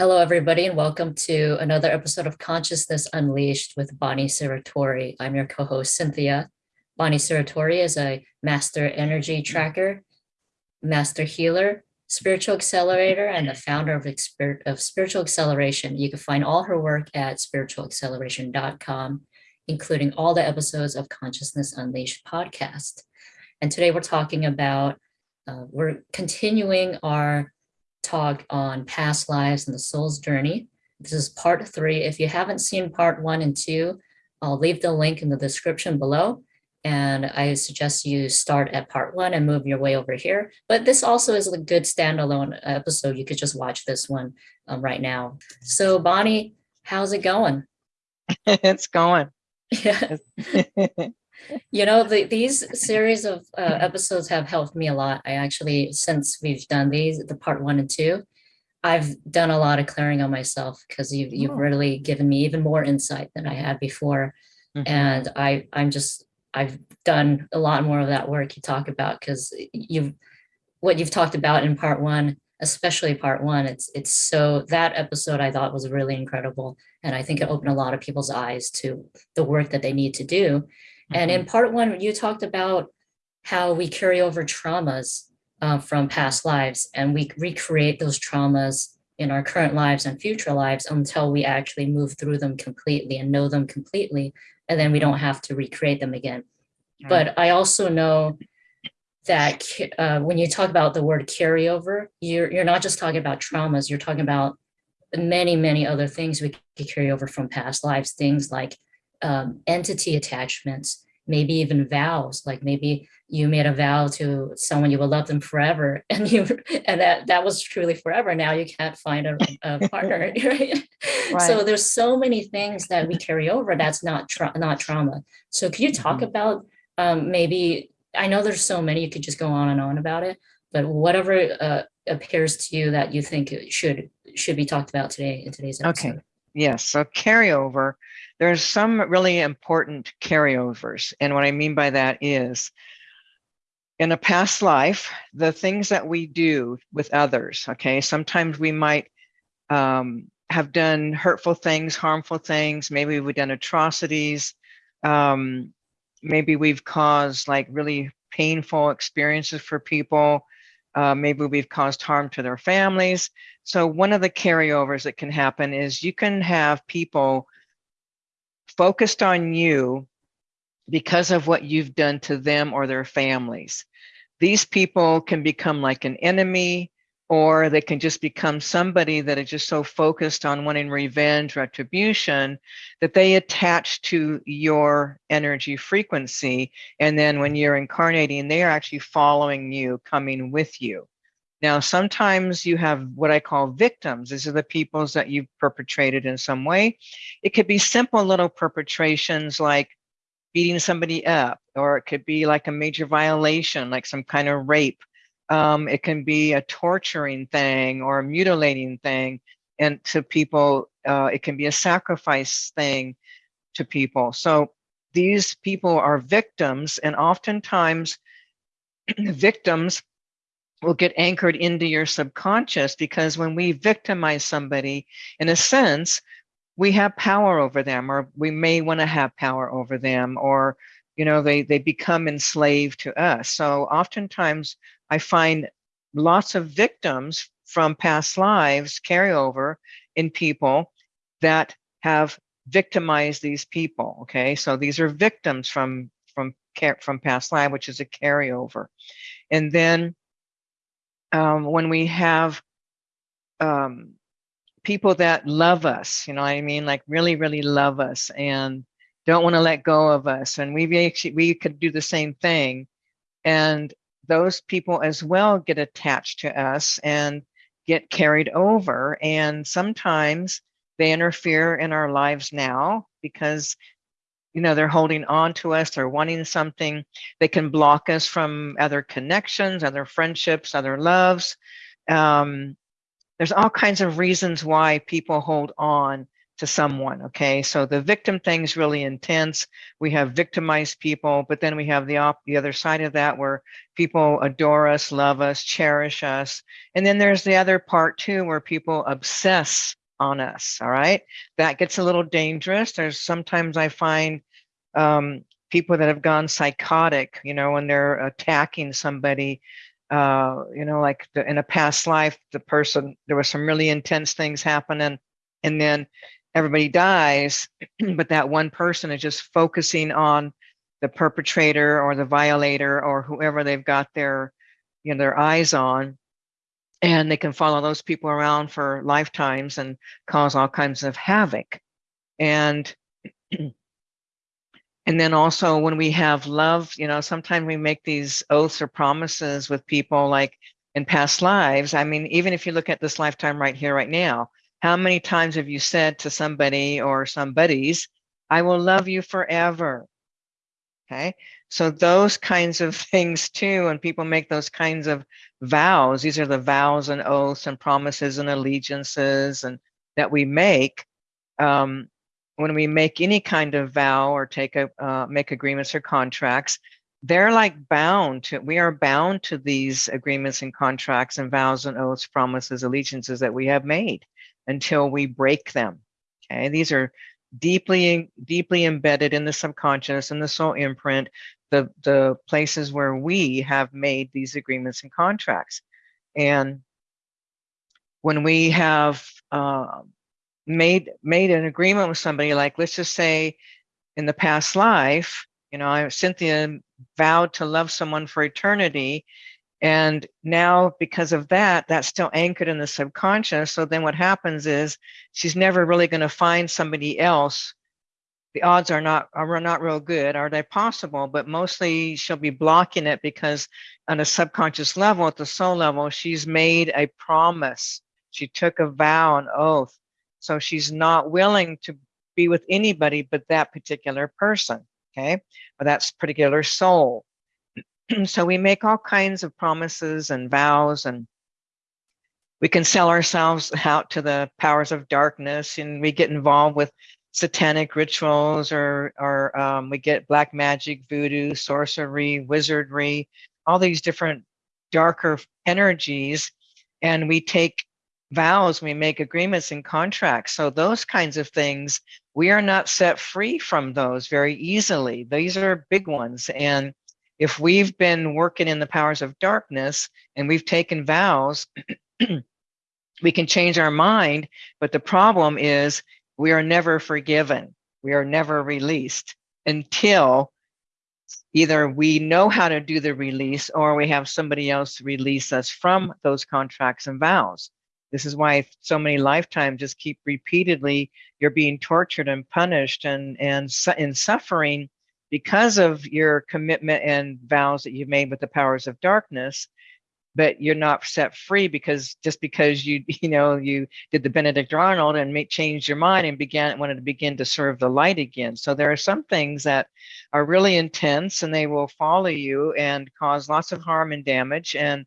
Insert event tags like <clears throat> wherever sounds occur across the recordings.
Hello, everybody, and welcome to another episode of Consciousness Unleashed with Bonnie Serratore. I'm your co-host, Cynthia. Bonnie Serratore is a master energy tracker, master healer, spiritual accelerator, and the founder of, of Spiritual Acceleration. You can find all her work at spiritualacceleration.com, including all the episodes of Consciousness Unleashed podcast. And today we're talking about, uh, we're continuing our talk on past lives and the soul's journey. This is part three. If you haven't seen part one and two, I'll leave the link in the description below. And I suggest you start at part one and move your way over here. But this also is a good standalone episode. You could just watch this one um, right now. So Bonnie, how's it going? <laughs> it's going. Yeah. <laughs> <laughs> You know, the, these series of uh, episodes have helped me a lot. I actually, since we've done these, the part one and two, I've done a lot of clearing on myself because you've, you've oh. really given me even more insight than I had before. Mm -hmm. And I, I'm just, I've done a lot more of that work you talk about because you've, what you've talked about in part one, especially part one, it's, it's so, that episode I thought was really incredible. And I think it opened a lot of people's eyes to the work that they need to do. And in mm-hmm. part one, you talked about how we carry over traumas uh, from past lives and we recreate those traumas in our current lives and future lives until we actually move through them completely and know them completely. And then we don't have to recreate them again. But I also know that uh, when you talk about the word carryover, you're, you're not just talking about traumas, you're talking about many, many other things we can carry over from past lives, things like um, entity attachments, maybe even vows, like maybe you made a vow to someone you will love them forever <laughs> and you and that that was truly forever now you can't find a, a <laughs> partner right? <laughs> right? so there's so many things that we carry over that's not tra not trauma so could you talk mm -hmm. about um, maybe i know there's so many you could just go on and on about it but whatever uh, appears to you that you think should should be talked about today in today's episode okay yes so carryover there's some really important carryovers. And what I mean by that is in a past life, the things that we do with others, okay, sometimes we might um, have done hurtful things, harmful things, maybe we've done atrocities, um, maybe we've caused like really painful experiences for people, uh, maybe we've caused harm to their families. So one of the carryovers that can happen is you can have people focused on you because of what you've done to them or their families. These people can become like an enemy, or they can just become somebody that is just so focused on wanting revenge, retribution, that they attach to your energy frequency. And then when you're incarnating, they are actually following you, coming with you. Now, sometimes you have what I call victims. These are the peoples that you've perpetrated in some way. It could be simple little perpetrations like beating somebody up, or it could be like a major violation, like some kind of rape. Um, it can be a torturing thing or a mutilating thing. And to people, uh, it can be a sacrifice thing to people. So these people are victims, and oftentimes <clears throat> victims will get anchored into your subconscious because when we victimize somebody, in a sense, we have power over them, or we may want to have power over them, or you know, they they become enslaved to us. So oftentimes, I find lots of victims from past lives carry over in people that have victimized these people. Okay, so these are victims from from from past life, which is a carryover, and then um, when we have um, people that love us, you know I mean? Like really, really love us and don't want to let go of us. And we actually, we could do the same thing. And those people as well get attached to us and get carried over. And sometimes they interfere in our lives now because you know, they're holding on to us, they're wanting something. They can block us from other connections, other friendships, other loves. Um, there's all kinds of reasons why people hold on to someone. Okay, so the victim thing is really intense. We have victimized people, but then we have the op- the other side of that where people adore us, love us, cherish us, and then there's the other part too where people obsess on us. All right, that gets a little dangerous. There's sometimes I find um, people that have gone psychotic, you know, when they're attacking somebody. Uh, you know, like the, in a past life, the person there was some really intense things happening, and then everybody dies, <clears throat> but that one person is just focusing on the perpetrator or the violator or whoever they've got their, you know, their eyes on. And they can follow those people around for lifetimes and cause all kinds of havoc. And <clears throat> and then also when we have love, you know, sometimes we make these oaths or promises with people like in past lives. I mean, even if you look at this lifetime right here, right now, how many times have you said to somebody or somebody's, I will love you forever? Okay. So those kinds of <laughs> things too, when people make those kinds of vows, these are the vows and oaths and promises and allegiances and that we make. Um, when we make any kind of vow or take a uh, make agreements or contracts, they're like bound to we are bound to these agreements and contracts and vows and oaths, promises, allegiances that we have made until we break them. Okay, these are deeply, deeply embedded in the subconscious and the soul imprint, the, the places where we have made these agreements and contracts. And when we have uh, made made an agreement with somebody, like let's just say in the past life, you know, I, Cynthia vowed to love someone for eternity, and now, because of that, that's still anchored in the subconscious. So then what happens is she's never really going to find somebody else. The odds are not are not real good. Are they possible? But mostly she'll be blocking it because on a subconscious level, at the soul level, she's made a promise. She took a vow, an oath. So she's not willing to be with anybody but that particular person. Okay. Or that particular soul. <clears throat> so we make all kinds of promises and vows and we can sell ourselves <laughs> out to the powers of darkness and we get involved with satanic rituals or or um, we get black magic voodoo sorcery wizardry all these different darker energies. And we take vows we make agreements and contracts. So those kinds of things we are not set free from those very easily. These are big ones. And if we've been working in the powers of darkness and we've taken vows, <clears throat> we can change our mind. But the problem is we are never forgiven. We are never released until either we know how to do the release or we have somebody else release us from those contracts and vows. This is why so many lifetimes just keep repeatedly, you're being tortured and punished and, and in suffering because of your commitment and vows that you've made with the powers of darkness but you're not set free because just because you <laughs> you know you did the benedict arnold and make changed your mind and began wanted to begin to serve the light again. So there are some things that are really intense and they will follow you and cause lots of harm and damage. And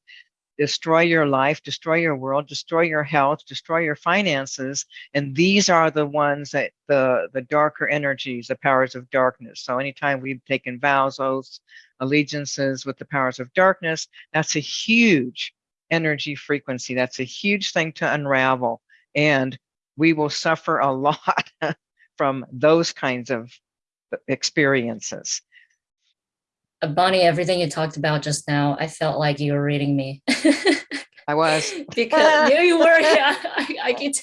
destroy your life, destroy your world, destroy your health, destroy your finances. And these are the ones that the, the darker energies, the powers of darkness. So anytime we've taken vows, oaths, allegiances with the powers of darkness, that's a huge energy frequency. That's a huge thing to unravel. And we will suffer a <laughs> lot from those kinds of experiences. Uh, Bonnie, everything you talked about just now, I felt like you were reading me. <laughs> I was. <laughs> because you, you were, <laughs> yeah, I, I get.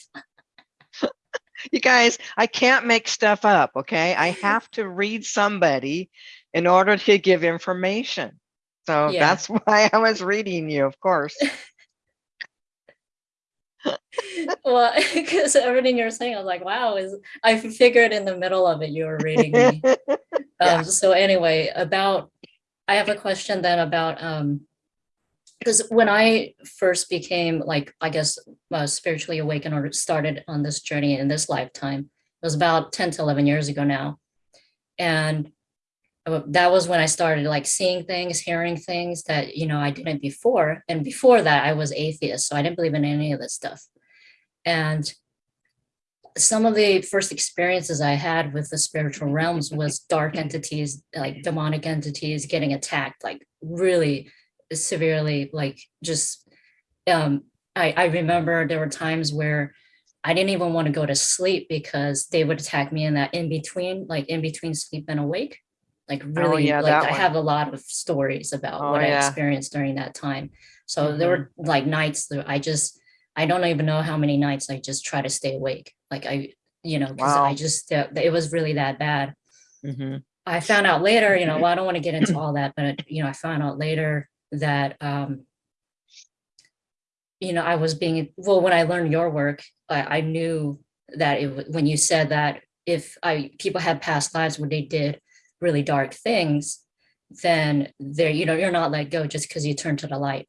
You guys, I can't make stuff up, okay? I have to read somebody in order to give information. So yeah. that's why I was reading you, of course. well, because everything you're saying, I was like, wow, is I figured in the middle of it you were reading me. yeah. um, so anyway, about I have a question then about um because when I first became like I guess uh, spiritually awakened or started on this journey in this lifetime, it was about 10 to 11 years ago now. And uh, that was when I started like seeing things, hearing things that, you know, I didn't before. And before that I was atheist, so I didn't believe in any of this stuff. And some of the first experiences I had with the spiritual realms was dark entities, like demonic entities getting attacked, like really severely, like just, um, I, I remember there were times where I didn't even want to go to sleep because they would attack me in that in between, like in between sleep and awake. Like really, oh, yeah, like I one. have a lot of stories about Oh, what I experienced during that time. So there were like nights that I just, I don't even know how many nights I just try to stay awake. Like I, you know, because I just, uh, it was really that bad. Mhm. I found out later, you know, <clears throat> well, I don't want to get into all that, but you know, I found out later that um you know, I was being well, when I learned your work, I, I knew that it when you said that if I people had past lives where they did really dark things, then they're, you know, you're not let go just because you turn to the light.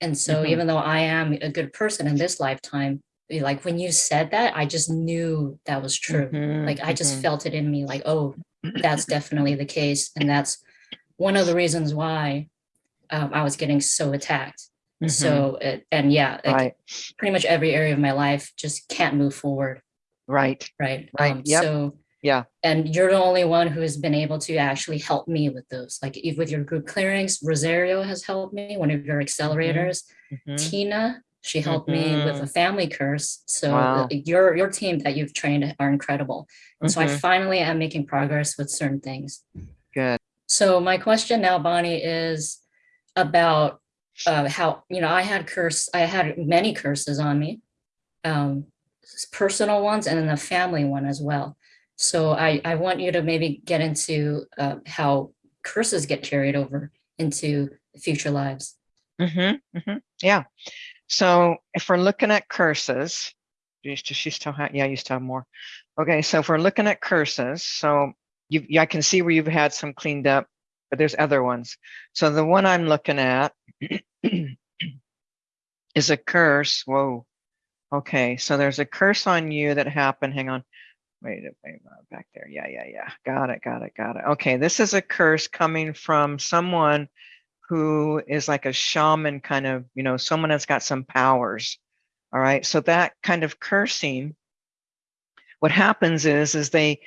And so Mhm. even though I am a good person in this lifetime, eh, like when you said that, I just knew that was true. Mhm, like I just mhm. felt it in me like oh that's definitely the case. And that's one of the reasons why um, I was getting so attacked. So it, and yeah like Right, pretty much every area of my life just can't move forward. Right, right. Right, um, yep. so yeah. and you're the only one who has been able to actually help me with those like if with your group clearings Rosario has helped me one of your accelerators mhm. Tina she helped me with a Mhm. family curse so Wow. uh, your your team that you've trained are incredible and so I Mhm. finally am making progress with certain things. Good. So my question now, Bonnie, is about uh, how, you know, I had curse, I had many curses on me, um, personal ones and then the family one as well. So I, I want you to maybe get into uh, how curses get carried over into future lives. Mhm, mhm. Yeah. So if we're looking at curses, to she still have yeah, you still have more. Okay, so if we're looking at curses, so you I can see where you've had some cleaned up, but there's other ones. So the one I'm looking at <clears throat> is a curse. Whoa. Okay, so there's a curse on you that happened. Hang on. Wait, wait, uh, back there. Yeah, yeah, yeah. Got it, got it, got it. Okay, this is a curse coming from someone who is like a shaman kind of, you know, someone that's got some powers. All right. So that kind of cursing, what happens is, is they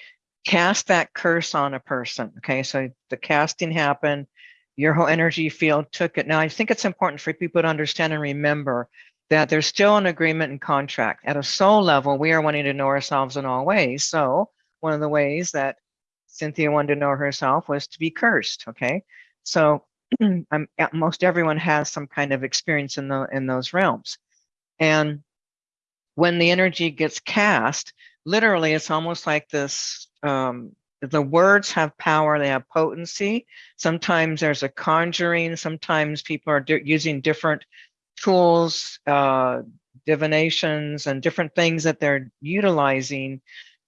cast that curse on a person. Okay. So the casting happened, your whole energy field took it. Now, I think it's important for people to understand and remember that there's still an agreement and contract. At a soul level, we are wanting to know ourselves in all ways. So one of the ways that Cynthia wanted to know herself was to be cursed. Okay. So <clears throat> I'm, most everyone has some kind of experience in the in those realms. And when the energy gets cast, literally, it's almost like this. Um, the words have power; they have potency. Sometimes there's a conjuring. Sometimes people are using different tools, uh, divinations, and different things that they're utilizing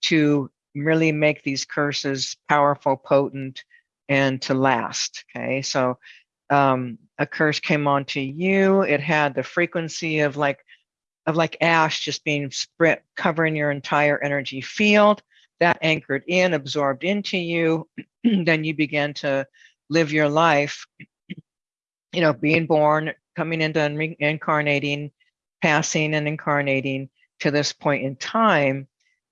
to really make these curses powerful, potent, and to last. Okay, so um, a curse came onto you. It had the frequency of like of like ash just being spread covering your entire energy field that anchored in absorbed into you <clears throat> then you began to live your life you know being born coming into and reincarnating passing and incarnating to this point in time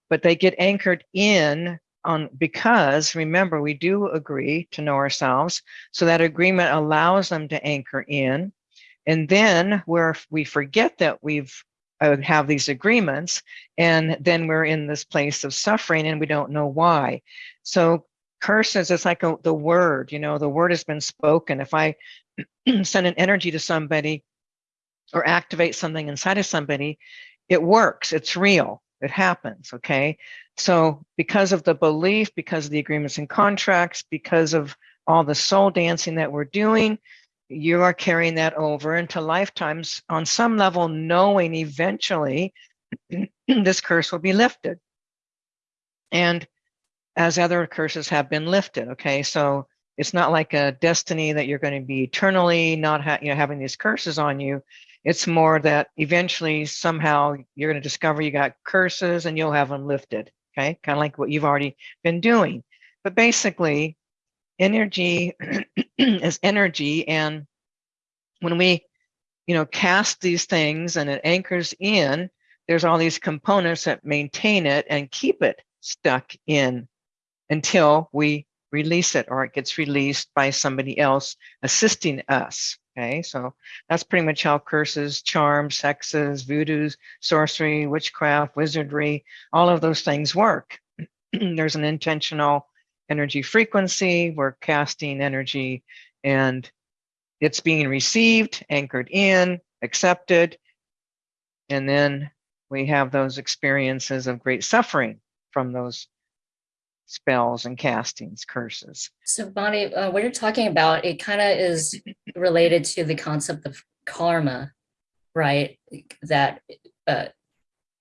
but they get anchored in on because remember we do agree to know ourselves so that agreement allows them to anchor in. And then where we forget that we've uh, have these agreements and then we're in this place of suffering and we don't know why. So curses it's like a, the word you know the word has been spoken. If i <clears throat> send an energy to somebody or activate something inside of somebody it works it's real it happens okay so because of the belief because of the agreements and contracts because of all the soul dancing that we're doing you are carrying that over into lifetimes on some level, knowing eventually <clears throat> this curse will be lifted. And as other curses have been lifted, okay, so it's not like a destiny that you're going to be eternally not ha- you know, having these curses on you. It's more that eventually somehow you're going to discover you got curses and you'll have them lifted, okay, kind of like what you've already been doing. But basically, energy <clears throat> is energy and when we you know cast these things and it anchors in there's all these components that maintain it and keep it stuck in until we release it or it gets released by somebody else assisting us. Okay, so that's pretty much how curses, charms, hexes, voodoos, sorcery, witchcraft, wizardry, all of those things work. <clears throat> There's an intentional energy frequency, we're casting energy and it's being received, anchored in, accepted, and then we have those experiences of great suffering from those spells and castings, curses. So Bonnie, uh, what you're talking about, it kind of is related to the concept of karma, right? That uh,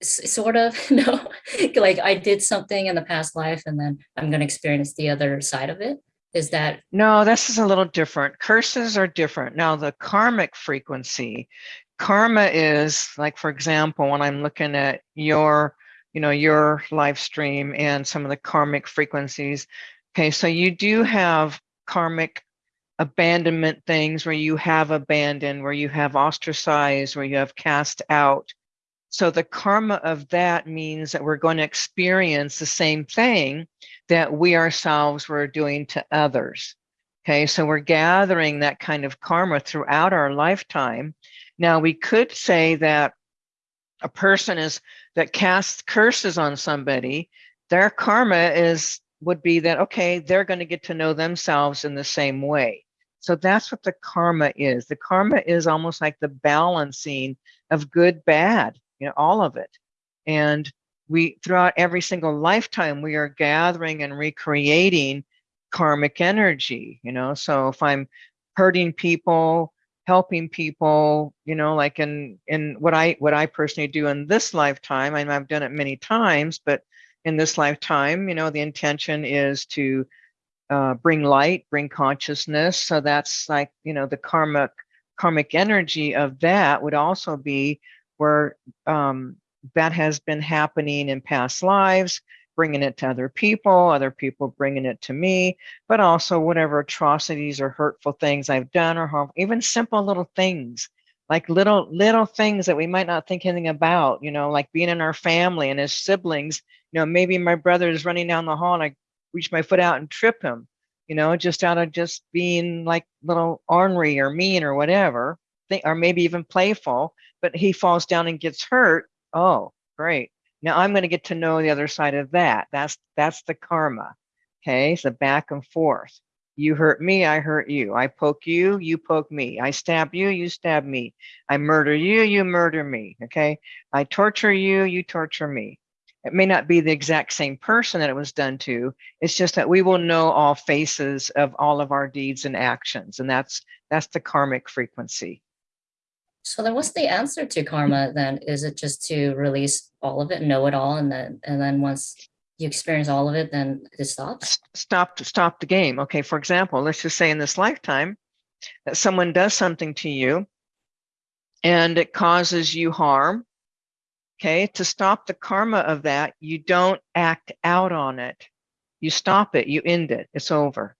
sort of, <laughs> no, like I did something in the past life and then I'm going to experience the other side of it. Is that No, this is a little different. Curses are different. Now, the karmic frequency, karma is like, for example, when I'm looking at your, you know, your live stream and some of the karmic frequencies. Okay, so you do have karmic abandonment things where you have abandoned, where you have ostracized, where you have cast out. So the karma of that means that we're going to experience the same thing that we ourselves were doing to others. Okay, so we're gathering that kind of karma throughout our lifetime. Now, we could say that a person is that casts curses on somebody, their karma is would be that okay, they're going to get to know themselves in the same way. So that's what the karma is. The karma is almost like the balancing of good, bad, you know, all of it. And we throughout every single lifetime we are gathering and recreating karmic energy you know so if i'm hurting people helping people you know like in in what i what i personally do in this lifetime and i've done it many times but in this lifetime you know the intention is to uh, bring light bring consciousness. So that's like you know the karmic karmic energy of that would also be where um, that has been happening in past lives, bringing it to other people, other people bringing it to me, but also whatever atrocities or hurtful things I've done or even simple little things like little little things that we might not think anything about, you know, like being in our family and as siblings, you know, maybe my brother is running down the hall and I reach my foot out and trip him, you know, just out of just being like little ornery or mean or whatever, or maybe even playful, but he falls down and gets hurt Oh, great. Now I'm going to get to know the other side of that. That's that's the karma. Okay, it's so back and forth. You hurt me, I hurt you. I poke you, you poke me. I stab you, you stab me. I murder you, you murder me. Okay, I torture you, you torture me. It may not be the exact same person that it was done to. It's just that we will know all faces of all of our deeds and actions, and that's that's the karmic frequency. So then what's the answer to karma then? Is it just to release all of it, know it all, and then and then once you experience all of it, then it stops? Stop stop the game. Okay, for example, let's just say in this lifetime that someone does something to you and it causes you harm. Okay, to stop the karma of that, you don't act out on it. You stop it, you end it. It's over.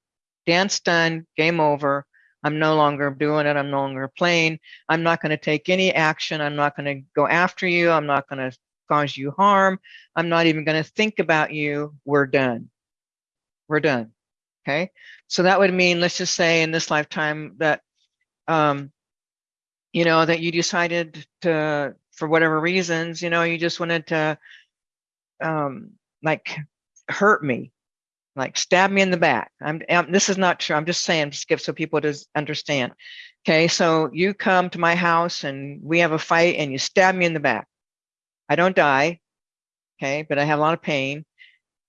Dance done, game over. I'm no longer doing it. I'm no longer playing. I'm not going to take any action. I'm not going to go after you. I'm not going to cause you harm. I'm not even going to think about you. We're done. We're done. Okay. So that would mean, let's just say in this lifetime that, um, you know, that you decided to, for whatever reasons, you know, you just wanted to, um, like hurt me like stab me in the back. I'm, I'm this is not true. I'm just saying, skip so people just understand. Okay, so you come to my house and we have a fight and you stab me in the back. I don't die, okay, but I have a lot of pain.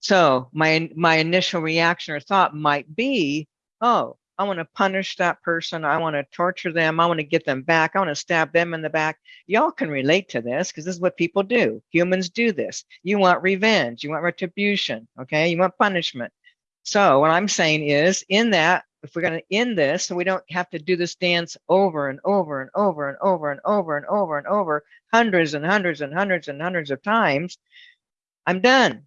So my my initial reaction or thought might be, oh, I want to punish that person. I want to torture them. I want to get them back. I want to stab them in the back. Y'all can relate to this because this is what people do. Humans do this. You want revenge. You want retribution. Okay. You want punishment. So what I'm saying is in that, if we're going to end this so we don't have to do this dance over and over and over and over and over and over and over hundreds and hundreds and hundreds and hundreds of times, I'm done.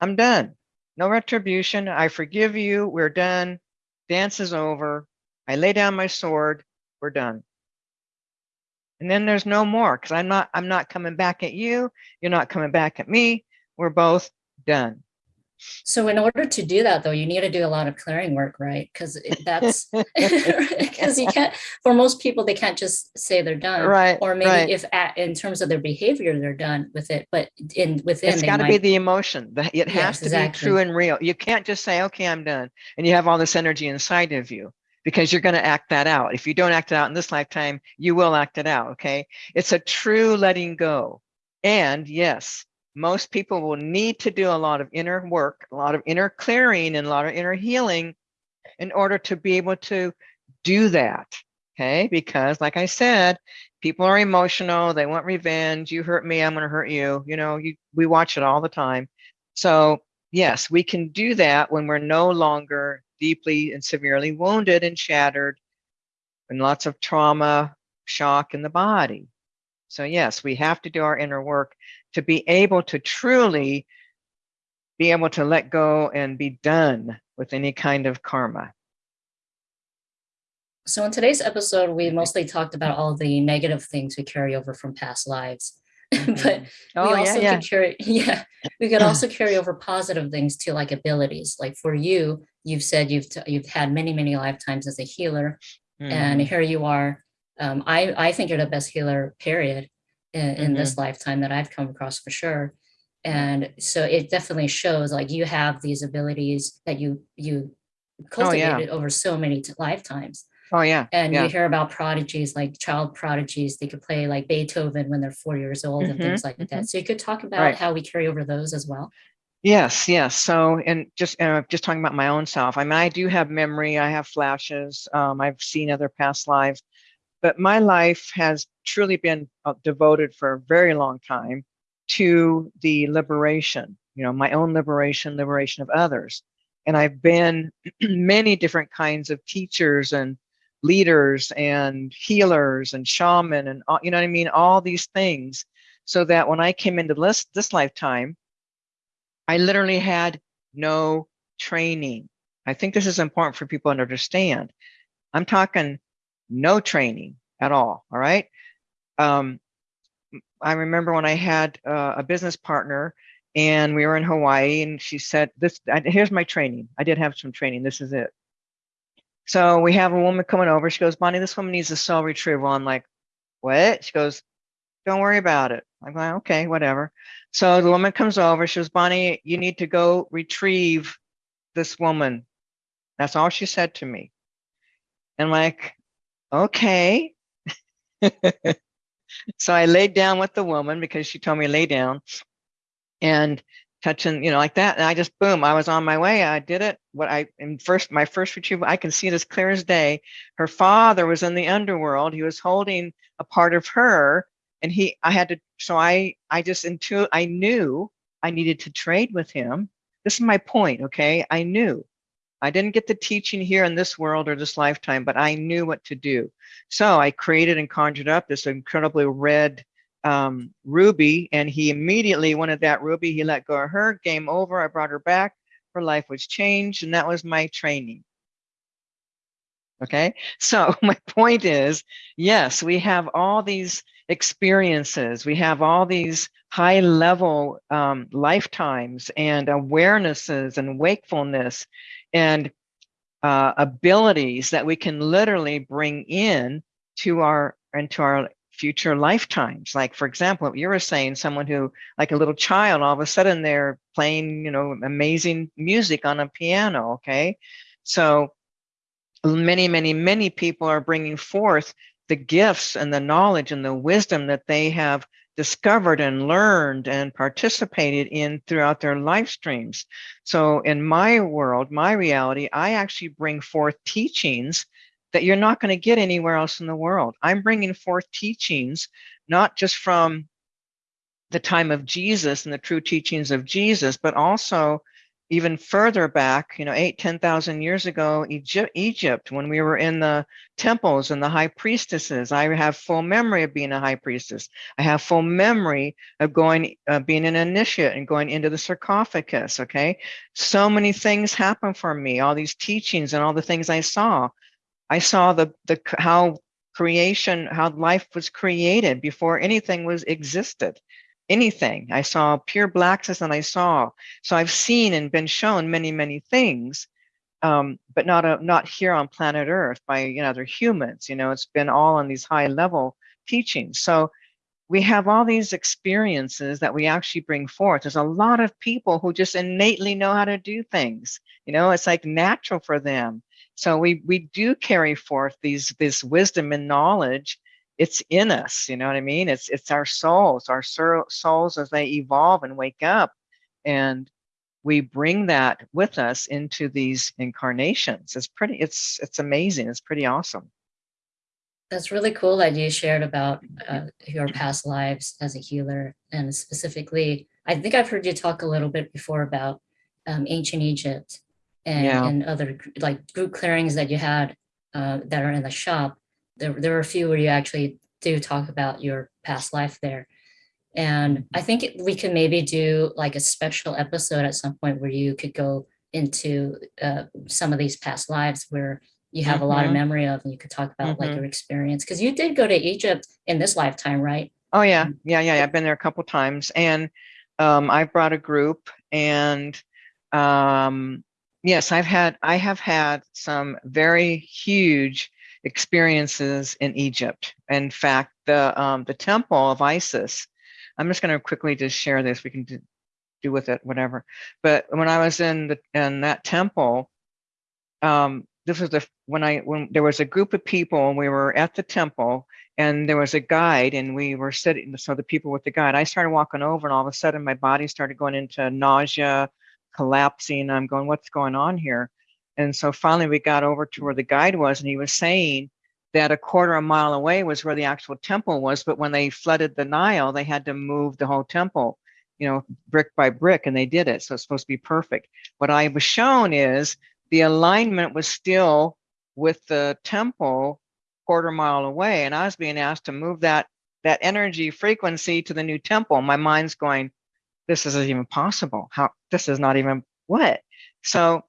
I'm done. No retribution. I forgive you. We're done. Dance is over. I lay down my sword. We're done. And then there's no more because I'm not I'm not coming back at you. You're not coming back at me. We're both done. So in order to do that, though, you need to do a lot of clearing work, right? Because that's <laughs> <laughs> because you can't. For most people, they can't just say they're done, right? Or maybe right. if at, in terms of their behavior, they're done with it, but in within, it's got to be the emotion. That it has Yes, to exactly. be true and real. You can't just say, "Okay, I'm done," and you have all this energy inside of you because you're going to act that out. If you don't act it out in this lifetime, you will act it out. Okay, it's a true letting go, and yes, most people will need to do a lot of inner work, a lot of inner clearing, and a lot of inner healing in order to be able to do that. Okay, because like I said, people are emotional, they want revenge. You hurt me, I'm going to hurt you. You know, you we watch it all the time. So, yes, we can do that when we're no longer deeply and severely wounded and shattered and lots of trauma, shock in the body. So, yes, we have to do our inner work to be able to truly be able to let go and be done with any kind of karma. So in today's episode, we mostly talked about all the negative things we carry over from past lives. <laughs> but Oh, we also yeah. could carry <laughs> yeah, we could <clears throat> also carry over positive things too, like abilities. Like for you, you've said you've you've had many, many lifetimes as a healer, and Mhm. here you are. Um, I I think you're the best healer, period, in, in this lifetime that I've come across for sure. And so it definitely shows like you have these abilities that you you Oh, yeah. cultivated over so many lifetimes. Oh, yeah. And yeah. you hear about prodigies, like child prodigies, they could play like Beethoven when they're four years old and things like that. So you could talk about Mm-hmm, Right. how we carry over those as well. Yes, yes. So, and just uh, just talking about my own self. I mean, I do have memory. I have flashes. Um, I've seen other past lives, but my life has truly been uh, devoted for a very long time to the liberation. You know, my own liberation, liberation of others. And I've been <clears throat> many different kinds of teachers and leaders and healers and shaman and all, you know what I mean, all these things, so that when I came into this this lifetime. I literally had no training. I think this is important for people to understand. I'm talking no training at all. All right. Um, I remember when I had uh, a business partner and we were in Hawaii and she said, this, I, here's my training. I did have some training. This is it. So we have a woman coming over. She goes, Bonnie, this woman needs a soul retrieval. I'm like, what? She goes, don't worry about it. I'm like, okay, whatever. So the woman comes over. She goes, Bonnie, you need to go retrieve this woman. That's all she said to me. And like, okay. <laughs> so I laid down with the woman because she told me lay down and touching, you know, like that. And I just, boom, I was on my way. I did it. What I, in first, my first retrieval, I can see it as clear as day. Her father was in the underworld. He was holding a part of her and he i had to so i i just into i knew i needed to trade with him this is my point okay i knew i didn't get the teaching here in this world or this lifetime but i knew what to do. So i created and conjured up this incredibly red um, ruby and he immediately wanted that ruby. He let go of her game over. I brought her back. Her life was changed and that was my training. Okay? So <laughs> my point is yes we have all these experiences. We have all these high level um, lifetimes and awarenesses and wakefulness and uh, abilities that we can literally bring in to our into our future lifetimes. Like for example, you were saying someone who like a little child, all of a sudden they're playing, you know, amazing music on a piano. Okay. So many, many, many people are bringing forth the gifts and the knowledge and the wisdom that they have discovered and learned and participated in throughout their life streams. So in my world, my reality, I actually bring forth teachings that you're not going to get anywhere else in the world. I'm bringing forth teachings, not just from the time of Jesus and the true teachings of Jesus, but also even further back, you know, eight, 10,000 years ago, Egypt, Egypt, when we were in the temples and the high priestesses, I have full memory of being a high priestess. I have full memory of going, uh, being an initiate and going into the sarcophagus. Okay. So many things happen for me, all these teachings and all the things I saw. I saw the, the, how creation, how life was created before anything was existed. Anything. I saw pure blackness and I saw. So I've seen and been shown many, many things, um, but not a, not here on planet Earth by you know other humans. You know, it's been all on these high level teachings. So we have all these experiences that we actually bring forth. There's a lot of people who just innately know how to do things. You know, it's like natural for them. So we we do carry forth these this wisdom and knowledge. It's in us. You know what I mean? It's it's our souls, our souls as they evolve and wake up, and we bring that with us into these incarnations. It's pretty. It's it's amazing. It's pretty awesome. That's really cool that you shared about uh, <clears throat> your past lives as a healer and specifically, I think I've heard you talk a little bit before about um, ancient Egypt and, yeah. and other like group clearings that you had uh, that are in the shop. There, there were a few where you actually do talk about your past life there. And I think we could maybe do like a special episode at some point where you could go into uh, some of these past lives where you have mm -hmm. a lot of mm-hmm. memory of and you could talk about mm -hmm. like mm-hmm. your experience because you did go to Egypt in this lifetime, right? Oh yeah, mm. yeah, yeah. I've been there a couple times and um, I brought a group and um, yes, I've had, I have had some very huge experiences in Egypt. In fact, the um, the temple of Isis, I'm just going to quickly just share this. We can do, do with it whatever. But when I was in the in that temple, um, this was the when I when there was a group of people and we were at the temple and there was a guide and we were sitting so the people with the guide I started walking over and all of a sudden my body started going into nausea collapsing I'm going what's going on here and so finally we got over to where the guide was and he was saying that a quarter of a mile away was where the actual temple was but when they flooded the Nile they had to move the whole temple you know brick by brick and they did it so it's supposed to be perfect. What I was shown is the alignment was still with the temple quarter mile away and i was being asked to move that that energy frequency to the new temple. My mind's going this isn't even possible. How this is not even what? So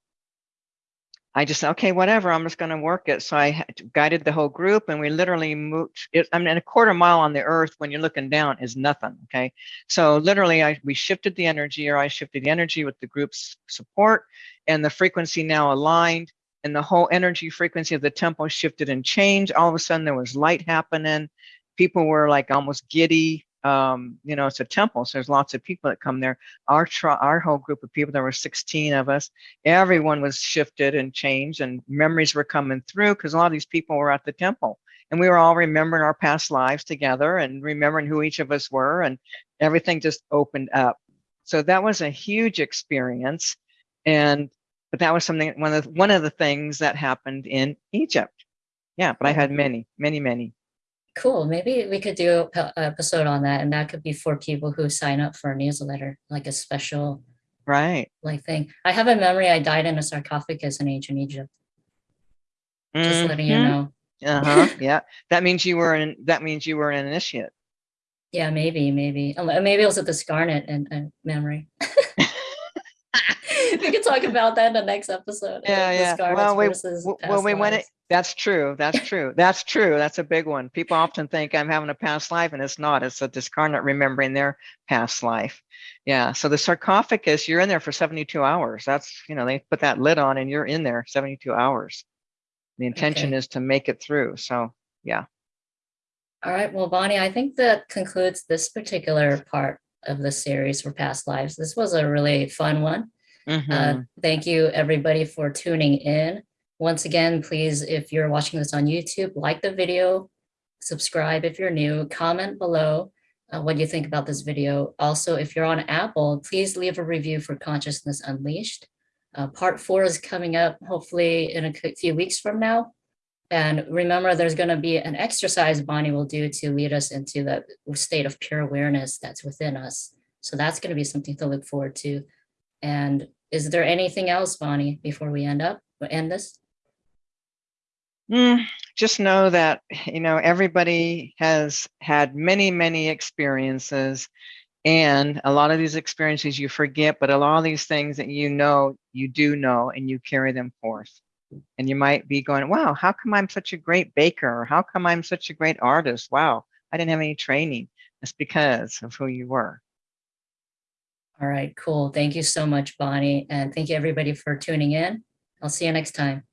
I just said, okay, whatever. I'm just going to work it. So I guided the whole group, and we literally moved. It, I mean, a quarter mile on the Earth when you're looking down is nothing. Okay, so literally, I we shifted the energy, or I shifted the energy with the group's support, and the frequency now aligned, and the whole energy frequency of the temple shifted and changed. All of a sudden, there was light happening. People were like almost giddy um, you know, it's a temple, so there's lots of people that come there. Our our whole group of people, there were 16 of us. Everyone was shifted and changed, and memories were coming through because a lot of these people were at the temple, and we were all remembering our past lives together and remembering who each of us were, and everything just opened up. So that was a huge experience, and but that was something one of the, one of the things that happened in Egypt. Yeah, but I had many, many, many. Cool. Maybe we could do an episode on that, and that could be for people who sign up for a newsletter, like a special right like thing. I have a memory. I died in a sarcophagus in ancient Egypt. Just mm -hmm. letting you mm-hmm. know. Uh huh. <laughs> yeah, that means you were in. That means you were an initiate. Yeah, maybe, maybe, maybe it was a discarnate and uh, memory. <laughs> <laughs> we could talk about that in the next episode. Yeah, uh, yeah. Well, we, well, we went it. That's true. That's true. That's true. That's a big one. People <laughs> often think I'm having a past life, and it's not. It's a discarnate remembering their past life. Yeah. So the sarcophagus, you're in there for 72 hours. That's you know they put that lid on, and you're in there 72 hours. The intention okay. is to make it through. So yeah. All right. Well, Bonnie, I think that concludes this particular part of the series for past lives. This was a really fun one. Mm -hmm. uh, mm-hmm. thank you everybody for tuning in. Once again, please, if you're watching this on YouTube, like the video, subscribe if you're new, comment below uh, what you think about this video. Also, if you're on Apple, please leave a review for Consciousness Unleashed. Uh, part four is coming up hopefully in a few weeks from now. And remember, there's going to be an exercise Bonnie will do to lead us into the state of pure awareness that's within us. So that's going to be something to look forward to. And is there anything else, Bonnie, before we end up, end this? Mm, just know that, you know, everybody has had many, many experiences and a lot of these experiences you forget, but a lot of these things that you know, you do know and you carry them forth. And you might be going, wow, how come I'm such a great baker? Or how come I'm such a great artist? Wow, I didn't have any training. It's because of who you were. All right, cool. Thank you so much, Bonnie. And thank you everybody for tuning in. I'll see you next time.